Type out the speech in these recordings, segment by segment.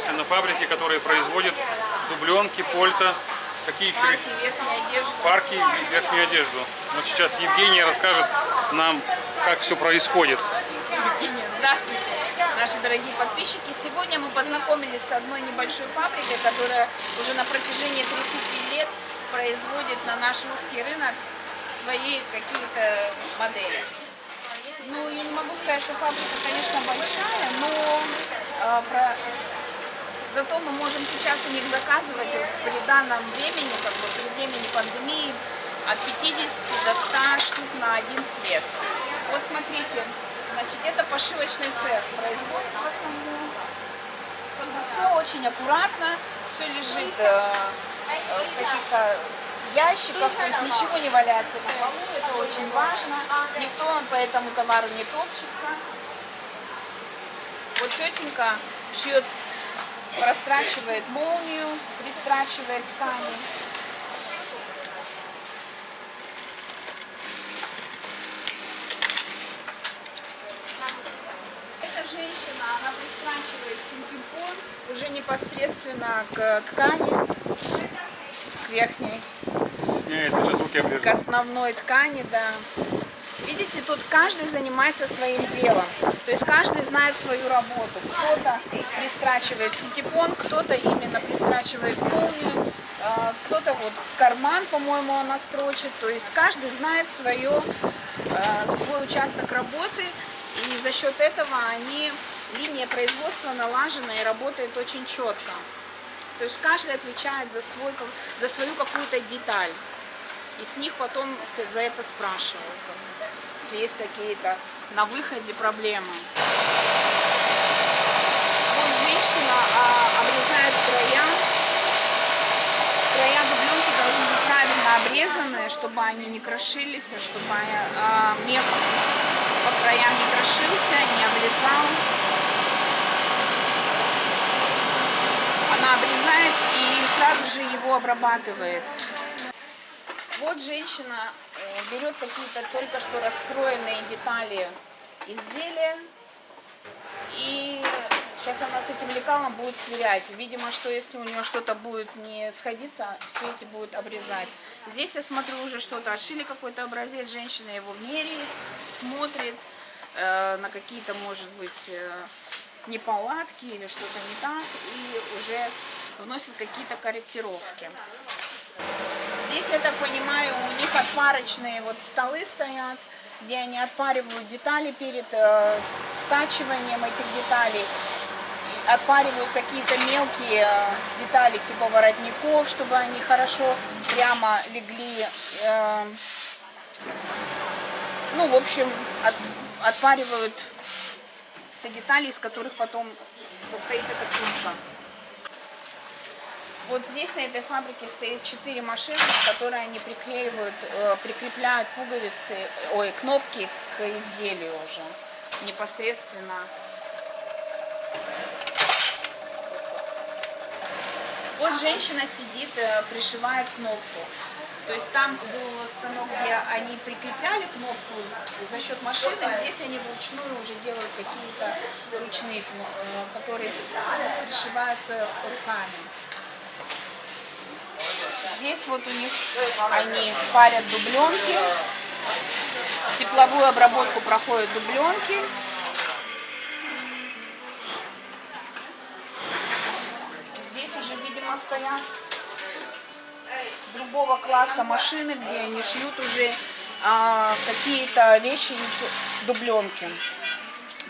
находимся на фабрике, которая производит дубленки, польта, какие еще Парки, парки и верхнюю одежду. Вот сейчас Евгения расскажет нам, как все происходит. Евгения, здравствуйте, наши дорогие подписчики. Сегодня мы познакомились с одной небольшой фабрикой, которая уже на протяжении 30 лет производит на наш русский рынок свои какие-то модели. Ну, я не могу сказать, что фабрика, конечно, большая, но э, про- зато мы можем сейчас у них заказывать при данном времени, как бы при времени пандемии, от 50 до 100 штук на один цвет. Вот смотрите, значит, это пошивочный цех, производство само. Все очень аккуратно, все лежит э, э, в каких-то ящиках, то есть ничего не валяется на полу, это очень важно. Никто по этому товару не топчется. Вот тетенька шьет, прострачивает молнию, пристрачивает ткани. Эта женщина, она пристрачивает синтепон уже непосредственно к ткани, к верхней, Стесняется же руки к основной ткани, да. Видите, тут каждый занимается своим делом. То есть каждый знает свою работу. Кто-то пристрачивает синтепон, кто-то именно пристрачивает молнию, а, кто-то вот карман, по-моему, она строчит. То есть каждый знает свое, а, свой участок работы. И за счет этого они, линия производства налажена и работает очень четко. То есть каждый отвечает за, свой, за свою какую-то деталь. И с них потом за это спрашивают, если есть какие-то на выходе проблемы. Вот женщина а, обрезает края. Края дубленки должны быть правильно обрезаны, чтобы они не крошились, а чтобы а, мех по краям не крошился, не обрезал. Она обрезает и сразу же его обрабатывает. Вот женщина берет какие-то только что раскроенные детали изделия и сейчас она с этим лекалом будет сверять. Видимо, что если у нее что-то будет не сходиться, все эти будут обрезать. Здесь я смотрю уже что-то отшили какой-то образец, женщина его меряет, смотрит э, на какие-то, может быть, э, неполадки или что-то не так и уже вносит какие-то корректировки. Здесь, я так понимаю, у них отпарочные вот столы стоят, где они отпаривают детали перед э, стачиванием этих деталей. Отпаривают какие-то мелкие э, детали типа воротников, чтобы они хорошо прямо легли. э, ну, в общем, от- отпаривают все детали, из которых потом состоит эта куртка. Вот здесь на этой фабрике стоит 4 машины, которые они приклеивают, э, прикрепляют пуговицы, ой, кнопки к изделию уже непосредственно. Вот женщина сидит, э, пришивает кнопку. То есть там был станок, где они прикрепляли кнопку за счет машины, здесь они вручную уже делают какие-то ручные, э, которые пришиваются руками. Здесь вот у них они парят дубленки. Тепловую обработку проходят дубленки. Здесь уже, видимо, стоят другого класса машины, где они шьют уже а, какие-то вещи из дубленки.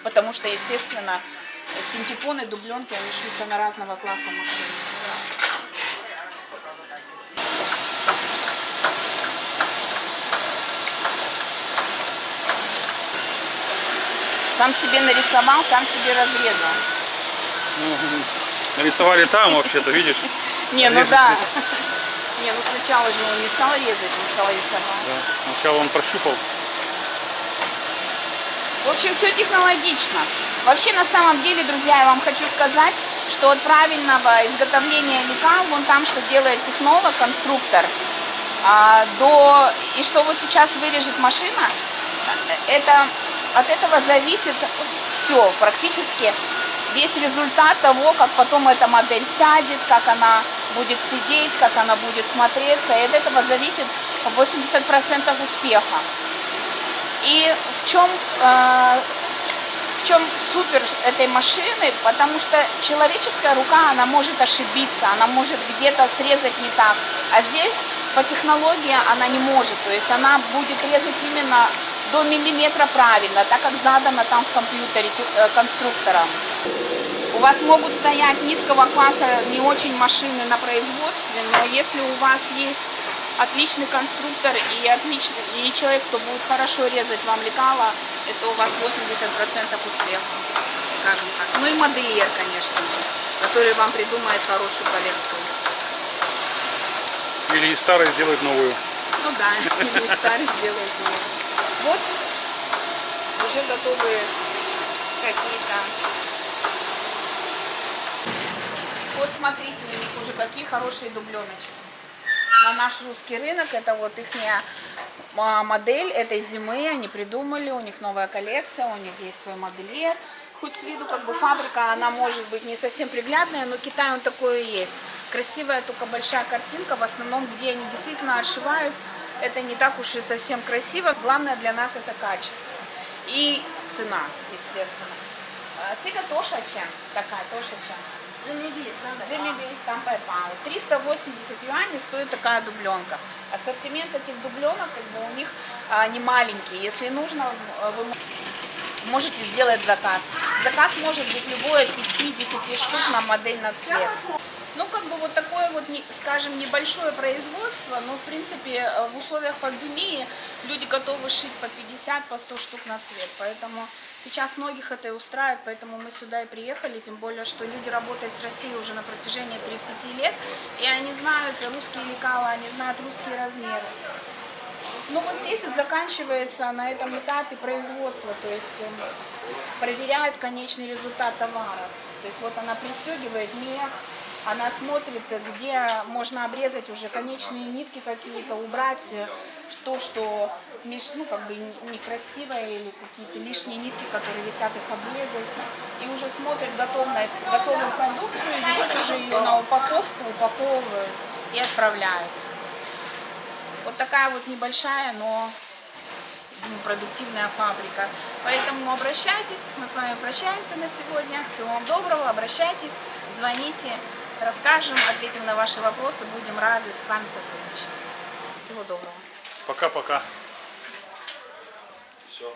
Потому что, естественно, синтепоны, дубленки, они шьются на разного класса машины. Сам себе нарисовал, сам себе разрезал. Нарисовали там вообще-то, видишь? Не, ну да. Не, ну сначала же он не стал резать, он стал рисовать. Да. Сначала он прощупал. В общем, все технологично. Вообще, на самом деле, друзья, я вам хочу сказать, что от правильного изготовления лекал, вон там, что делает технолог, конструктор, а, до и что вот сейчас вырежет машина, это от этого зависит все практически. весь результат того, как потом эта модель сядет, как она будет сидеть, как она будет смотреться. И от этого зависит 80% успеха. И в чем, э, в чем супер этой машины, потому что человеческая рука, она может ошибиться, она может где-то срезать не так. А здесь по технологии она не может, то есть она будет резать именно до миллиметра правильно, так как задано там в компьютере э, конструктором. У вас могут стоять низкого класса не очень машины на производстве, но если у вас есть отличный конструктор и, отличный, и человек, кто будет хорошо резать вам лекала, это у вас 80% успеха, скажем так. Ну и модельер, конечно же, который вам придумает хорошую коллекцию. Или из старой сделать новую. Ну да, или старый сделают новый. Вот уже готовы какие-то. Вот смотрите, у них уже какие хорошие дубленочки. На наш русский рынок это вот их модель этой зимы, они придумали, у них новая коллекция, у них есть свой модельер. Хоть с виду как бы фабрика, она может быть не совсем приглядная, но Китай он такой и есть. Красивая только большая картинка, в основном, где они действительно отшивают, это не так уж и совсем красиво. Главное для нас это качество и цена, естественно. Тига тоже чем? Такая тоже чем? Джимми Би сам Пау. 380 юаней стоит такая дубленка. Ассортимент этих дубленок как бы у них а, не маленький. Если нужно, э, вы можете сделать заказ. Заказ может быть любой от 5-10 штук на модель на цвет. Как бы вот такое вот, скажем, небольшое производство, но, в принципе, э, в условиях пандемии люди готовы шить по 50, по 100 штук на цвет. Поэтому сейчас многих это и устраивает, поэтому мы сюда и приехали, тем более, что люди работают с Россией уже на протяжении 30 лет, и они знают русские лекала, они знают русские размеры. Ну вот здесь вот заканчивается на этом этапе производства, то есть эм, проверяет конечный результат товара. То есть вот она пристегивает мех, она смотрит, где можно обрезать уже конечные нитки какие-то, убрать э, то, что ну, как бы некрасивое или какие-то лишние нитки, которые висят, их обрезать. И уже смотрит готовность, готовую продукцию, везут уже ее на упаковку, упаковывают и отправляют. Вот такая вот небольшая, но ну, продуктивная фабрика. Поэтому обращайтесь, мы с вами прощаемся на сегодня. Всего вам доброго, обращайтесь, звоните, расскажем, ответим на ваши вопросы, будем рады с вами сотрудничать. Всего доброго. Пока-пока. Все?